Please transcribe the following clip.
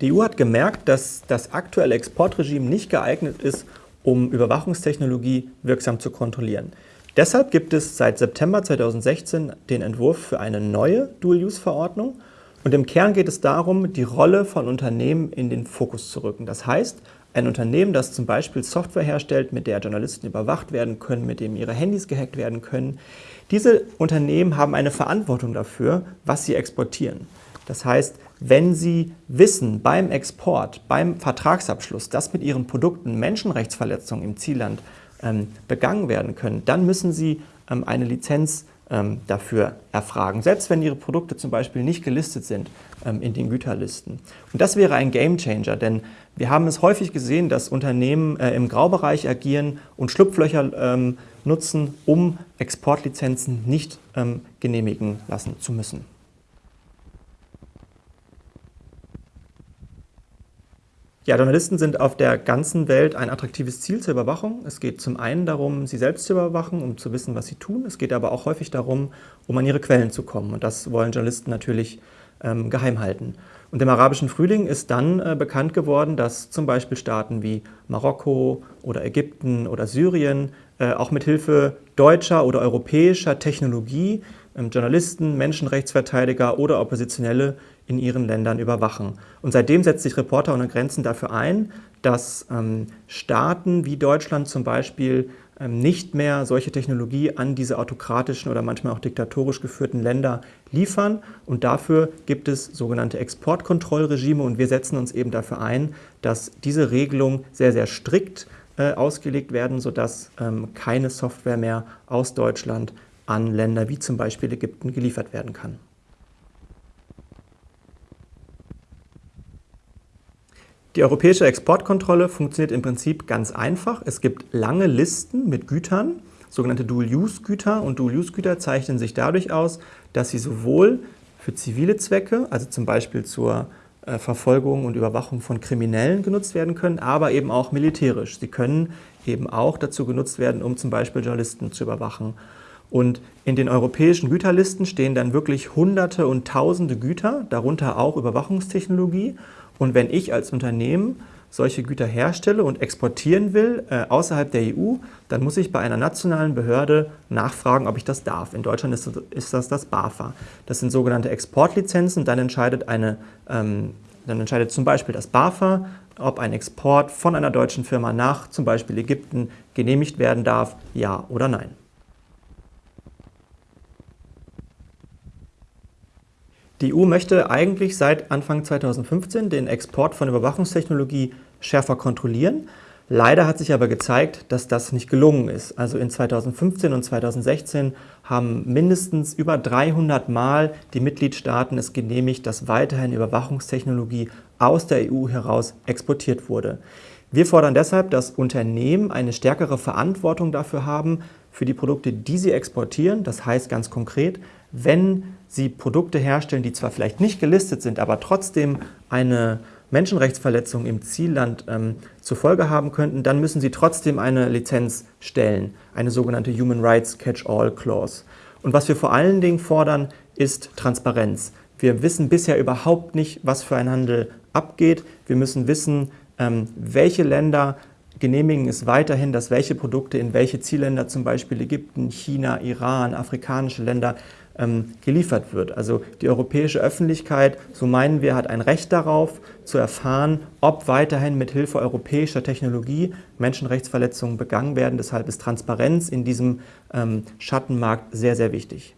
Die EU hat gemerkt, dass das aktuelle Exportregime nicht geeignet ist, um Überwachungstechnologie wirksam zu kontrollieren. Deshalb gibt es seit September 2016 den Entwurf für eine neue Dual-Use-Verordnung und im Kern geht es darum, die Rolle von Unternehmen in den Fokus zu rücken. Das heißt, ein Unternehmen, das zum Beispiel Software herstellt, mit der Journalisten überwacht werden können, mit dem ihre Handys gehackt werden können, diese Unternehmen haben eine Verantwortung dafür, was sie exportieren. Das heißt, wenn Sie wissen beim Export, beim Vertragsabschluss, dass mit Ihren Produkten Menschenrechtsverletzungen im Zielland ähm, begangen werden können, dann müssen Sie ähm, eine Lizenz ähm, dafür erfragen, selbst wenn Ihre Produkte zum Beispiel nicht gelistet sind ähm, in den Güterlisten. Und das wäre ein Gamechanger, denn wir haben es häufig gesehen, dass Unternehmen äh, im Graubereich agieren und Schlupflöcher ähm, nutzen, um Exportlizenzen nicht ähm, genehmigen lassen zu müssen. Ja, Journalisten sind auf der ganzen Welt ein attraktives Ziel zur Überwachung. Es geht zum einen darum, sie selbst zu überwachen, um zu wissen, was sie tun. Es geht aber auch häufig darum, um an ihre Quellen zu kommen. Und das wollen Journalisten natürlich ähm, geheim halten. Und im arabischen Frühling ist dann äh, bekannt geworden, dass zum Beispiel Staaten wie Marokko oder Ägypten oder Syrien äh, auch mit Hilfe deutscher oder europäischer Technologie Journalisten, Menschenrechtsverteidiger oder Oppositionelle in ihren Ländern überwachen. Und seitdem setzt sich Reporter ohne Grenzen dafür ein, dass ähm, Staaten wie Deutschland zum Beispiel ähm, nicht mehr solche Technologie an diese autokratischen oder manchmal auch diktatorisch geführten Länder liefern. Und dafür gibt es sogenannte Exportkontrollregime und wir setzen uns eben dafür ein, dass diese Regelungen sehr, sehr strikt äh, ausgelegt werden, sodass ähm, keine Software mehr aus Deutschland an Länder wie zum Beispiel Ägypten geliefert werden kann. Die europäische Exportkontrolle funktioniert im Prinzip ganz einfach. Es gibt lange Listen mit Gütern, sogenannte Dual-Use-Güter. Und Dual-Use-Güter zeichnen sich dadurch aus, dass sie sowohl für zivile Zwecke, also zum Beispiel zur äh, Verfolgung und Überwachung von Kriminellen genutzt werden können, aber eben auch militärisch. Sie können eben auch dazu genutzt werden, um zum Beispiel Journalisten zu überwachen. Und in den europäischen Güterlisten stehen dann wirklich Hunderte und Tausende Güter, darunter auch Überwachungstechnologie. Und wenn ich als Unternehmen solche Güter herstelle und exportieren will äh, außerhalb der EU, dann muss ich bei einer nationalen Behörde nachfragen, ob ich das darf. In Deutschland ist das ist das, das BAFA. Das sind sogenannte Exportlizenzen. Dann entscheidet, eine, ähm, dann entscheidet zum Beispiel das BAFA, ob ein Export von einer deutschen Firma nach zum Beispiel Ägypten genehmigt werden darf, ja oder nein. Die EU möchte eigentlich seit Anfang 2015 den Export von Überwachungstechnologie schärfer kontrollieren. Leider hat sich aber gezeigt, dass das nicht gelungen ist. Also in 2015 und 2016 haben mindestens über 300 Mal die Mitgliedstaaten es genehmigt, dass weiterhin Überwachungstechnologie aus der EU heraus exportiert wurde. Wir fordern deshalb, dass Unternehmen eine stärkere Verantwortung dafür haben, für die Produkte, die sie exportieren. Das heißt ganz konkret, wenn sie Produkte herstellen, die zwar vielleicht nicht gelistet sind, aber trotzdem eine Menschenrechtsverletzung im Zielland ähm, zur Folge haben könnten, dann müssen sie trotzdem eine Lizenz stellen, eine sogenannte Human Rights Catch-all Clause. Und was wir vor allen Dingen fordern, ist Transparenz. Wir wissen bisher überhaupt nicht, was für ein Handel abgeht. Wir müssen wissen, ähm, welche Länder genehmigen es weiterhin, dass welche Produkte in welche Zielländer, zum Beispiel Ägypten, China, Iran, afrikanische Länder, ähm, geliefert wird. Also die europäische Öffentlichkeit, so meinen wir, hat ein Recht darauf, zu erfahren, ob weiterhin mit Hilfe europäischer Technologie Menschenrechtsverletzungen begangen werden. Deshalb ist Transparenz in diesem ähm, Schattenmarkt sehr, sehr wichtig.